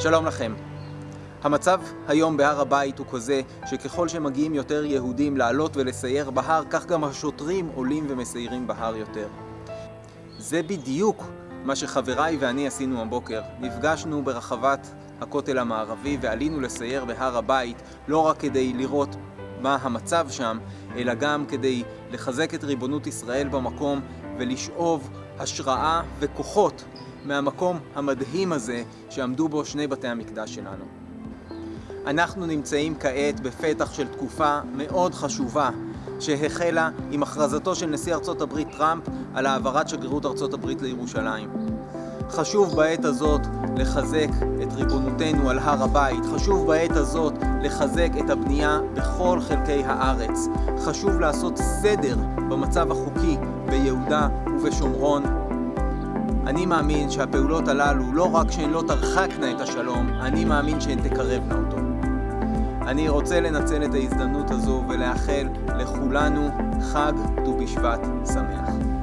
שלום לכם. המצב היום בהר הבית הוא כזה שככל שמגיעים יותר יהודים לעלות ולסייר בהר, כך גם השוטרים עולים ומסיירים בהר יותר. זה בדיוק מה שחבריי ואני עשינו הבוקר. נפגשנו ברחבת הכותל המערבי ועלינו לסייר בהר הבית, לא רק כדי לראות מה המצב שם, אלא גם כדי לחזק את ריבונות ישראל במקום ולשאוב השראה וכוחות מהמקום המדהים הזה שעמדו בו שני בתי המקדש שלנו. אנחנו נמצאים כעת בפתח של תקופה מאוד חשובה שהחלה עם הכרזתו של נשיא ארצות הברית טראמפ על העברת שגרירות ארצות הברית לירושלים. חשוב בעת הזאת לחזק את ריבונותנו על הר הבית, חשוב בעת הזאת לחזק את הבנייה בכל חלקי הארץ, חשוב לעשות סדר במצב החוקי ביהודה ובשומרון. אני מאמין שהפעולות הללו לא רק שהן לא תרחקנה את השלום, אני מאמין שהן תקרבנה אותו. אני רוצה לנצל את ההזדמנות הזו ולאחל לכולנו חג ט"ו בשבט שמח.